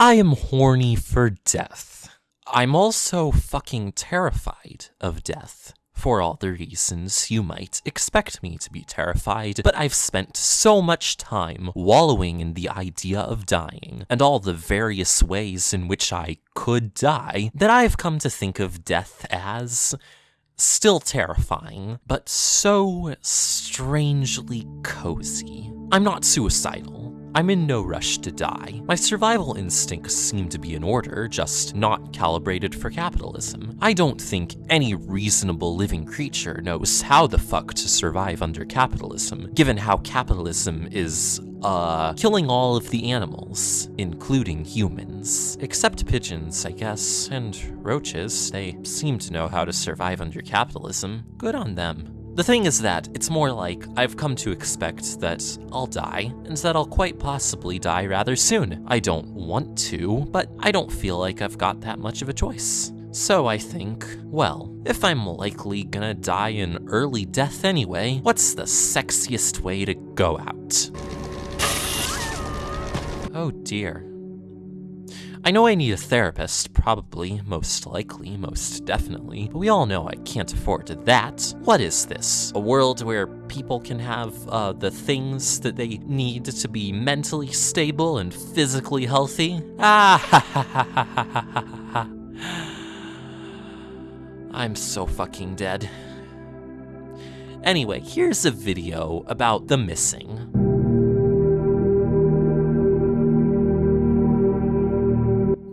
I am horny for death. I'm also fucking terrified of death. For all the reasons you might expect me to be terrified, but I've spent so much time wallowing in the idea of dying, and all the various ways in which I could die, that I've come to think of death as still terrifying, but so strangely cozy. I'm not suicidal. I'm in no rush to die. My survival instincts seem to be in order, just not calibrated for capitalism. I don't think any reasonable living creature knows how the fuck to survive under capitalism, given how capitalism is uh, killing all of the animals, including humans. Except pigeons, I guess, and roaches. They seem to know how to survive under capitalism. Good on them. The thing is that it's more like I've come to expect that I'll die, and that I'll quite possibly die rather soon. I don't want to, but I don't feel like I've got that much of a choice. So I think, well, if I'm likely gonna die an early death anyway, what's the sexiest way to go out? Oh dear. I know I need a therapist, probably, most likely, most definitely, but we all know I can't afford that. What is this? A world where people can have uh, the things that they need to be mentally stable and physically healthy? Ah ha ha ha ha ha ha ha. I'm so fucking dead. Anyway, here's a video about the missing.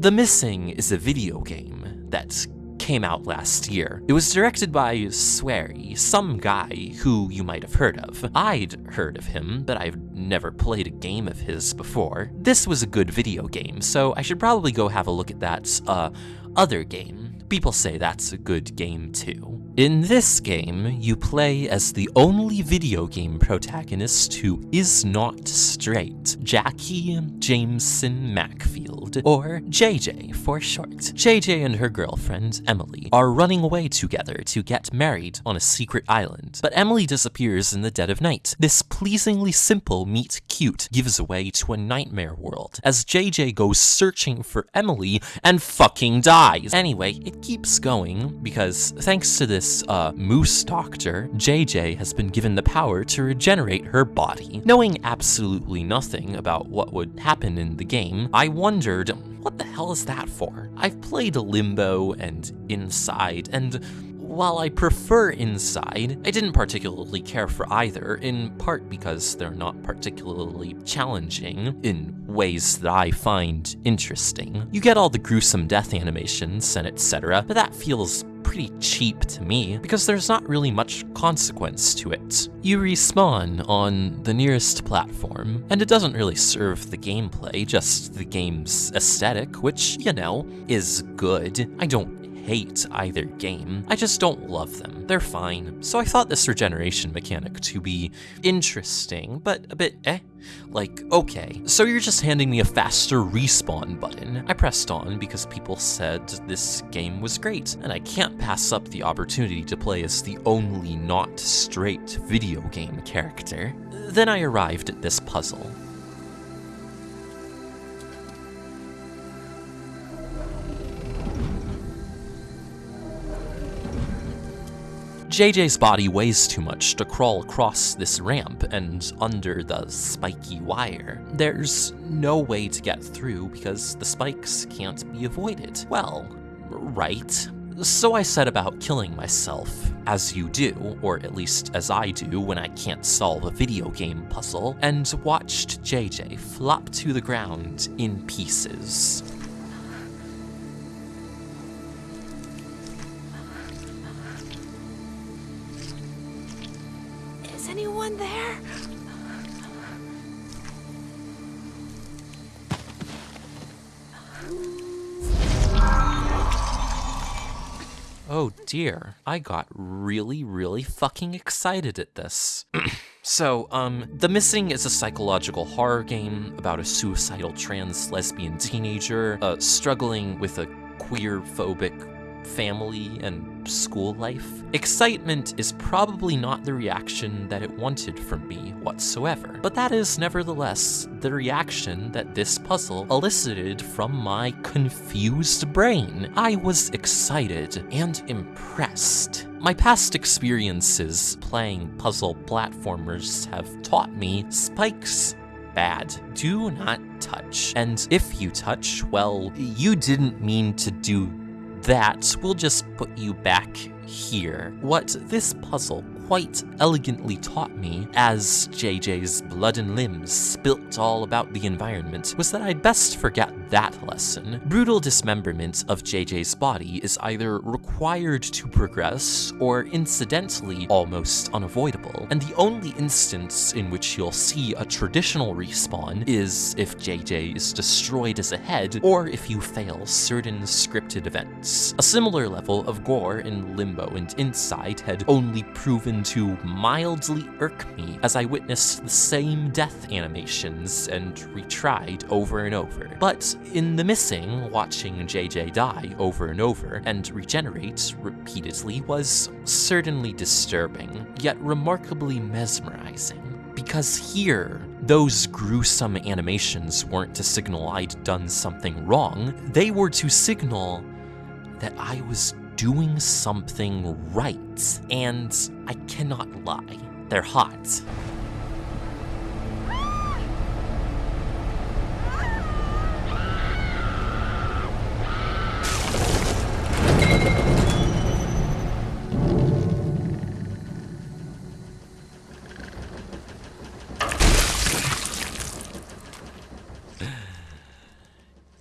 The Missing is a video game that came out last year. It was directed by Swery, some guy who you might have heard of. I'd heard of him, but I've never played a game of his before. This was a good video game, so I should probably go have a look at that uh, other game. People say that's a good game too. In this game, you play as the only video game protagonist who is not straight, Jackie Jameson Macfield, or JJ for short. JJ and her girlfriend, Emily, are running away together to get married on a secret island, but Emily disappears in the dead of night. This pleasingly simple meet cute gives way to a nightmare world, as JJ goes searching for Emily and fucking dies. Anyway, it keeps going, because thanks to this this uh, moose doctor, JJ has been given the power to regenerate her body. Knowing absolutely nothing about what would happen in the game, I wondered, what the hell is that for? I've played Limbo and Inside, and while I prefer Inside, I didn't particularly care for either, in part because they're not particularly challenging in ways that I find interesting. You get all the gruesome death animations and etc., but that feels pretty cheap to me, because there's not really much consequence to it. You respawn on the nearest platform, and it doesn't really serve the gameplay, just the game's aesthetic, which, you know, is good. I don't hate either game, I just don't love them. They're fine. So I thought this regeneration mechanic to be interesting, but a bit eh. Like, okay, so you're just handing me a faster respawn button. I pressed on because people said this game was great, and I can't pass up the opportunity to play as the only not straight video game character. Then I arrived at this puzzle. JJ's body weighs too much to crawl across this ramp and under the spiky wire. There's no way to get through because the spikes can't be avoided. Well, right. So I set about killing myself, as you do, or at least as I do when I can't solve a video game puzzle, and watched JJ flop to the ground in pieces. Oh dear, I got really, really fucking excited at this. so, um, The Missing is a psychological horror game about a suicidal trans lesbian teenager uh, struggling with a queer phobic family and school life. Excitement is probably not the reaction that it wanted from me whatsoever, but that is nevertheless the reaction that this puzzle elicited from my confused brain. I was excited and impressed. My past experiences playing puzzle platformers have taught me spikes bad. Do not touch. And if you touch, well, you didn't mean to do that. We'll just put you back here. What this puzzle quite elegantly taught me, as JJ's blood and limbs spilt all about the environment, was that I'd best forget that lesson. Brutal dismemberment of JJ's body is either required to progress or incidentally almost unavoidable, and the only instance in which you'll see a traditional respawn is if JJ is destroyed as a head or if you fail certain scripted events. A similar level of gore in Limbo and Inside had only proven to mildly irk me as I witnessed the same death animations and retried over and over. But in The Missing, watching JJ die over and over and regenerate repeatedly was certainly disturbing, yet remarkably mesmerizing. Because here, those gruesome animations weren't to signal I'd done something wrong, they were to signal that I was doing something right. And I cannot lie, they're hot.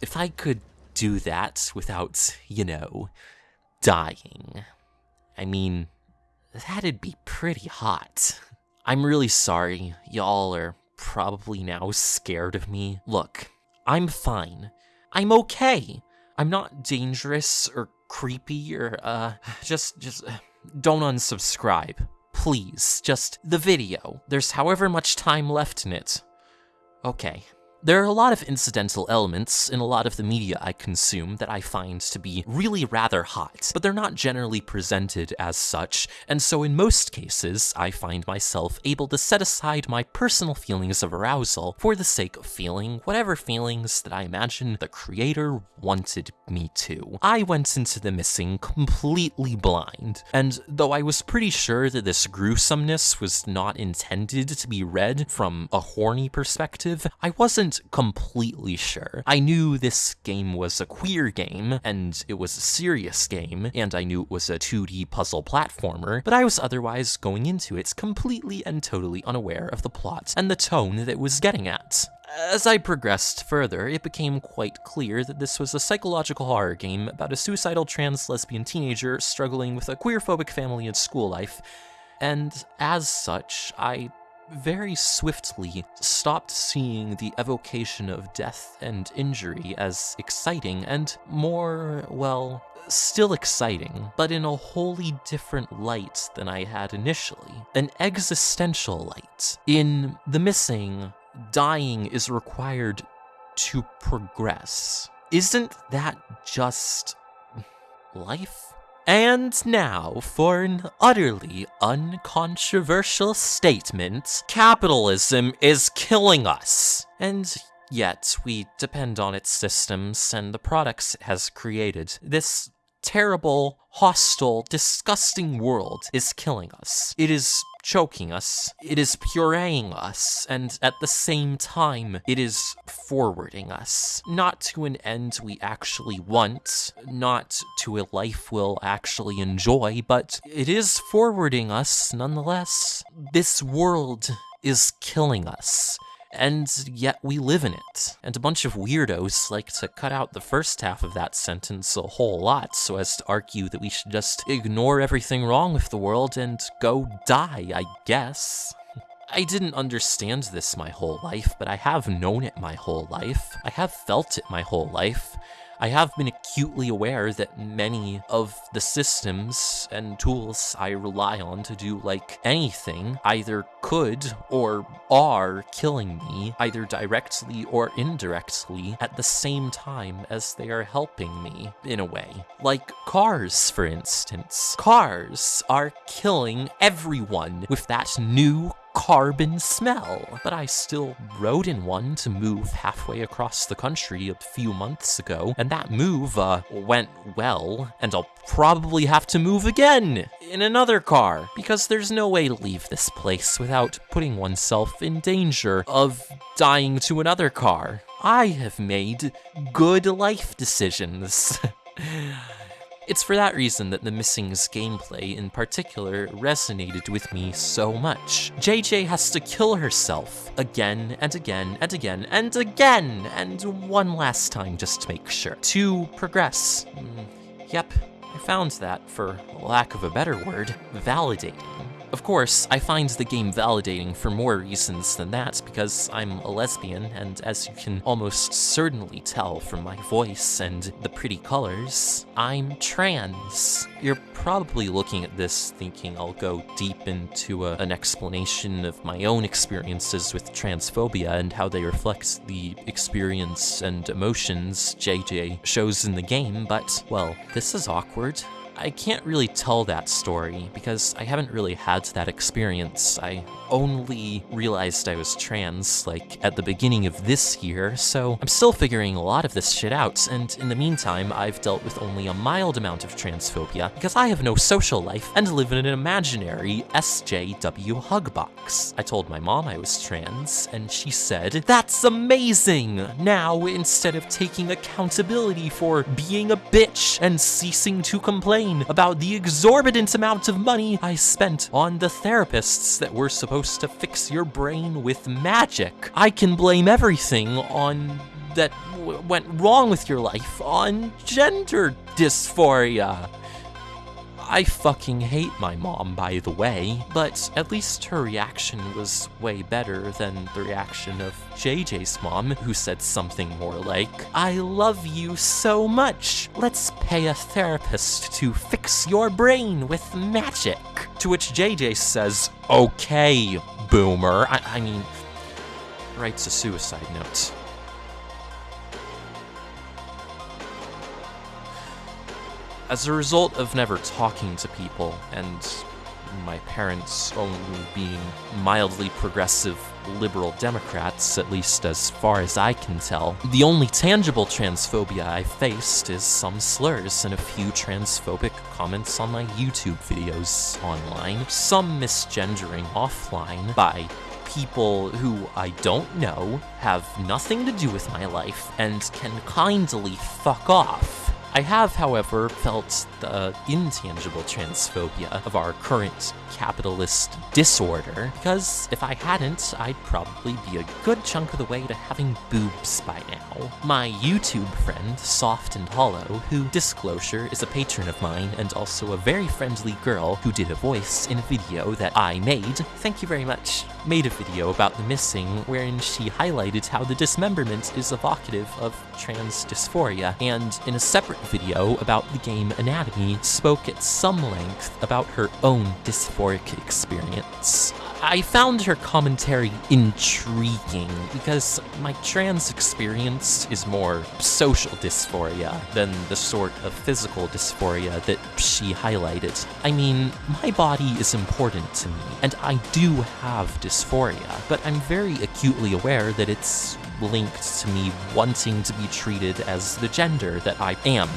If I could do that without, you know, dying. I mean, that'd be pretty hot. I'm really sorry, y'all are probably now scared of me. Look, I'm fine. I'm okay. I'm not dangerous or creepy or, uh, just, just, uh, don't unsubscribe. Please, just the video. There's however much time left in it. Okay. There are a lot of incidental elements in a lot of the media I consume that I find to be really rather hot, but they're not generally presented as such, and so in most cases, I find myself able to set aside my personal feelings of arousal for the sake of feeling whatever feelings that I imagine the creator wanted me to. I went into the missing completely blind, and though I was pretty sure that this gruesomeness was not intended to be read from a horny perspective, I wasn't completely sure. I knew this game was a queer game, and it was a serious game, and I knew it was a 2D puzzle platformer, but I was otherwise going into it completely and totally unaware of the plot and the tone that it was getting at. As I progressed further, it became quite clear that this was a psychological horror game about a suicidal trans lesbian teenager struggling with a queerphobic family and school life, and as such, I very swiftly stopped seeing the evocation of death and injury as exciting and more, well, still exciting, but in a wholly different light than I had initially. An existential light. In The Missing, dying is required to progress. Isn't that just life? And now for an utterly uncontroversial statement capitalism is killing us. And yet, we depend on its systems and the products it has created. This terrible, hostile, disgusting world is killing us. It is choking us, it is pureeing us, and at the same time, it is forwarding us. Not to an end we actually want, not to a life we'll actually enjoy, but it is forwarding us nonetheless. This world is killing us and yet we live in it. And a bunch of weirdos like to cut out the first half of that sentence a whole lot so as to argue that we should just ignore everything wrong with the world and go die, I guess. I didn't understand this my whole life, but I have known it my whole life. I have felt it my whole life. I have been acutely aware that many of the systems and tools I rely on to do like anything either could or are killing me, either directly or indirectly, at the same time as they are helping me, in a way. Like cars, for instance. Cars are killing everyone with that new carbon smell. But I still rode in one to move halfway across the country a few months ago, and that move, uh, went well, and I'll probably have to move again in another car, because there's no way to leave this place without putting oneself in danger of dying to another car. I have made good life decisions. It's for that reason that the Missing's gameplay in particular resonated with me so much. JJ has to kill herself again and again and again and again and one last time just to make sure. To progress. Mm, yep, I found that, for lack of a better word, validating. Of course, I find the game validating for more reasons than that, because I'm a lesbian, and as you can almost certainly tell from my voice and the pretty colors, I'm trans. You're probably looking at this thinking I'll go deep into a, an explanation of my own experiences with transphobia and how they reflect the experience and emotions JJ shows in the game, but, well, this is awkward. I can't really tell that story because I haven't really had that experience. I only realized I was trans, like, at the beginning of this year, so I'm still figuring a lot of this shit out, and in the meantime, I've dealt with only a mild amount of transphobia because I have no social life and live in an imaginary SJW hug box. I told my mom I was trans, and she said, That's amazing! Now, instead of taking accountability for being a bitch and ceasing to complain about the exorbitant amount of money I spent on the therapists that were supposed to fix your brain with magic. I can blame everything on that went wrong with your life on gender dysphoria. I fucking hate my mom, by the way, but at least her reaction was way better than the reaction of JJ's mom, who said something more like, I love you so much. Let's pay a therapist to fix your brain with magic. To which JJ says, Okay, boomer. I, I mean, writes a suicide note. As a result of never talking to people, and my parents only being mildly progressive liberal Democrats, at least as far as I can tell, the only tangible transphobia I faced is some slurs and a few transphobic comments on my YouTube videos online, some misgendering offline by people who I don't know, have nothing to do with my life, and can kindly fuck off. I have, however, felt the intangible transphobia of our current capitalist disorder, because if I hadn't, I'd probably be a good chunk of the way to having boobs by now. My YouTube friend, Soft and Hollow, who, disclosure, is a patron of mine and also a very friendly girl who did a voice in a video that I made, thank you very much, made a video about the missing wherein she highlighted how the dismemberment is evocative of trans dysphoria, and in a separate video about the game Anatomy, spoke at some length about her own dysphoric experience. I found her commentary intriguing because my trans experience is more social dysphoria than the sort of physical dysphoria that she highlighted. I mean, my body is important to me, and I do have dysphoria, but I'm very acutely aware that it's linked to me wanting to be treated as the gender that I am,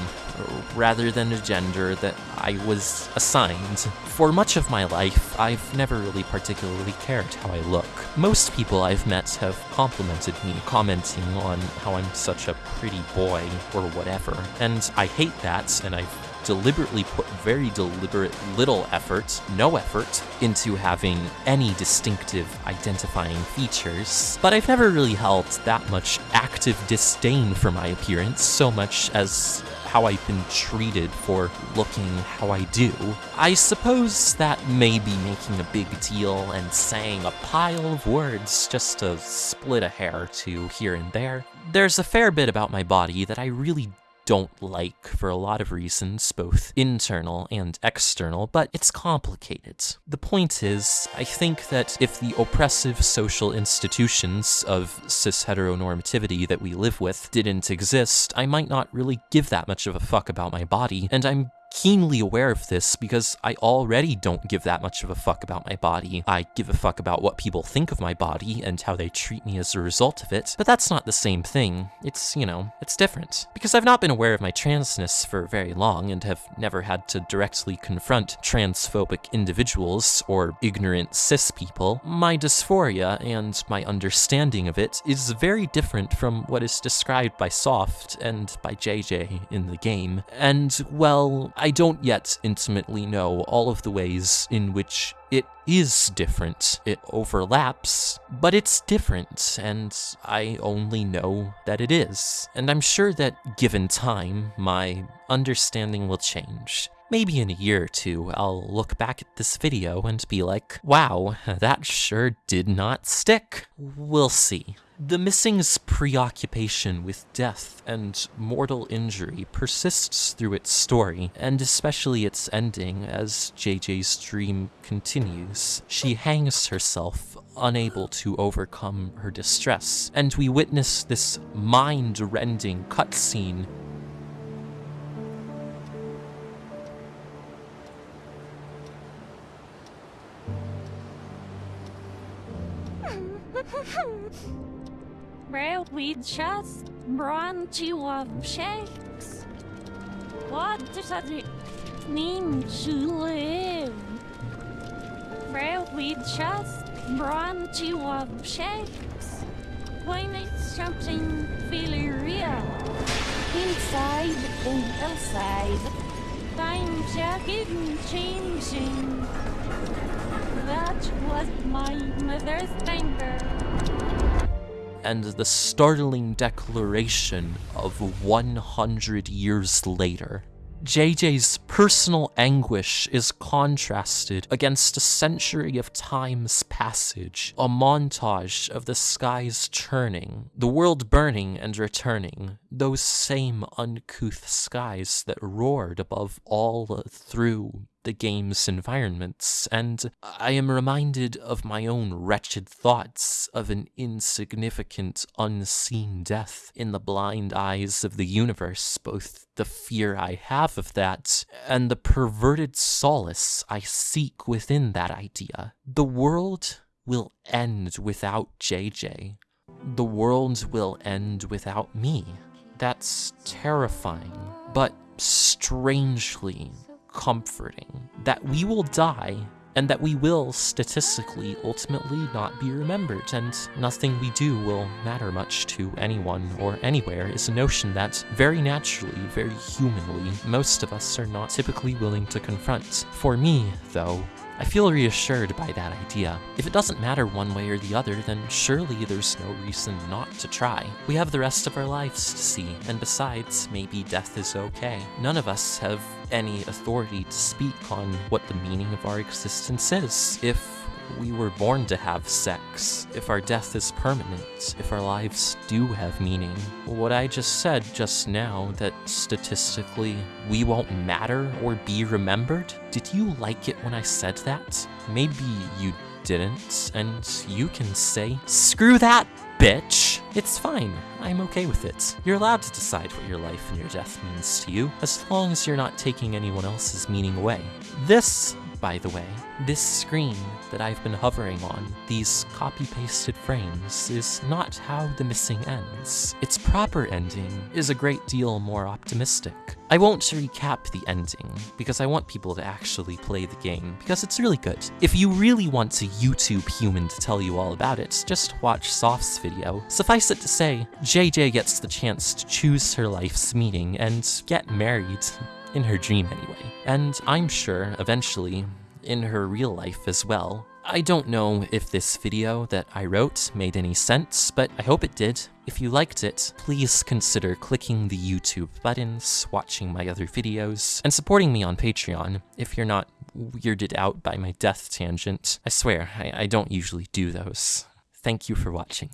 rather than a gender that I was assigned. For much of my life, I've never really particularly cared how I look. Most people I've met have complimented me, commenting on how I'm such a pretty boy or whatever, and I hate that, and I've deliberately put very deliberate little effort, no effort, into having any distinctive identifying features. But I've never really held that much active disdain for my appearance so much as how I've been treated for looking how I do. I suppose that may be making a big deal and saying a pile of words just to split a hair or two here and there. There's a fair bit about my body that I really don't like for a lot of reasons, both internal and external, but it's complicated. The point is, I think that if the oppressive social institutions of cis heteronormativity that we live with didn't exist, I might not really give that much of a fuck about my body, and I'm keenly aware of this because I already don't give that much of a fuck about my body. I give a fuck about what people think of my body and how they treat me as a result of it, but that's not the same thing. It's, you know, it's different. Because I've not been aware of my transness for very long and have never had to directly confront transphobic individuals or ignorant cis people, my dysphoria and my understanding of it is very different from what is described by Soft and by JJ in the game. And, well, I don't yet intimately know all of the ways in which it is different. It overlaps, but it's different, and I only know that it is. And I'm sure that given time, my understanding will change. Maybe in a year or two, I'll look back at this video and be like, wow, that sure did not stick. We'll see. The Missing's preoccupation with death and mortal injury persists through its story, and especially its ending as JJ's dream continues. She hangs herself, unable to overcome her distress, and we witness this mind-rending cutscene Well, we just run to of shakes. What does it mean to live? Well, we just run to of shakes. When it's something really real. Inside and outside. Times are getting changing. That was my mother's finger and the startling declaration of 100 years later. JJ's personal anguish is contrasted against a century of time's passage, a montage of the skies churning, the world burning and returning, those same uncouth skies that roared above all through the game's environments, and I am reminded of my own wretched thoughts of an insignificant, unseen death in the blind eyes of the universe, both the fear I have of that and the perverted solace I seek within that idea. The world will end without JJ. The world will end without me. That's terrifying, but strangely comforting that we will die and that we will statistically ultimately not be remembered, and nothing we do will matter much to anyone or anywhere is a notion that, very naturally, very humanly, most of us are not typically willing to confront. For me, though, I feel reassured by that idea. If it doesn't matter one way or the other, then surely there's no reason not to try. We have the rest of our lives to see, and besides, maybe death is okay. None of us have any authority to speak on what the meaning of our existence is. If we were born to have sex, if our death is permanent, if our lives do have meaning. What I just said just now, that statistically we won't matter or be remembered, did you like it when I said that? Maybe you didn't, and you can say, screw that, bitch! It's fine, I'm okay with it. You're allowed to decide what your life and your death means to you, as long as you're not taking anyone else's meaning away. This by the way. This screen that I've been hovering on, these copy-pasted frames, is not how The Missing ends. Its proper ending is a great deal more optimistic. I won't recap the ending, because I want people to actually play the game, because it's really good. If you really want a YouTube human to tell you all about it, just watch Soft's video. Suffice it to say, JJ gets the chance to choose her life's meaning and get married in her dream anyway. And I'm sure, eventually, in her real life as well. I don't know if this video that I wrote made any sense, but I hope it did. If you liked it, please consider clicking the YouTube buttons, watching my other videos, and supporting me on Patreon if you're not weirded out by my death tangent. I swear, I, I don't usually do those. Thank you for watching.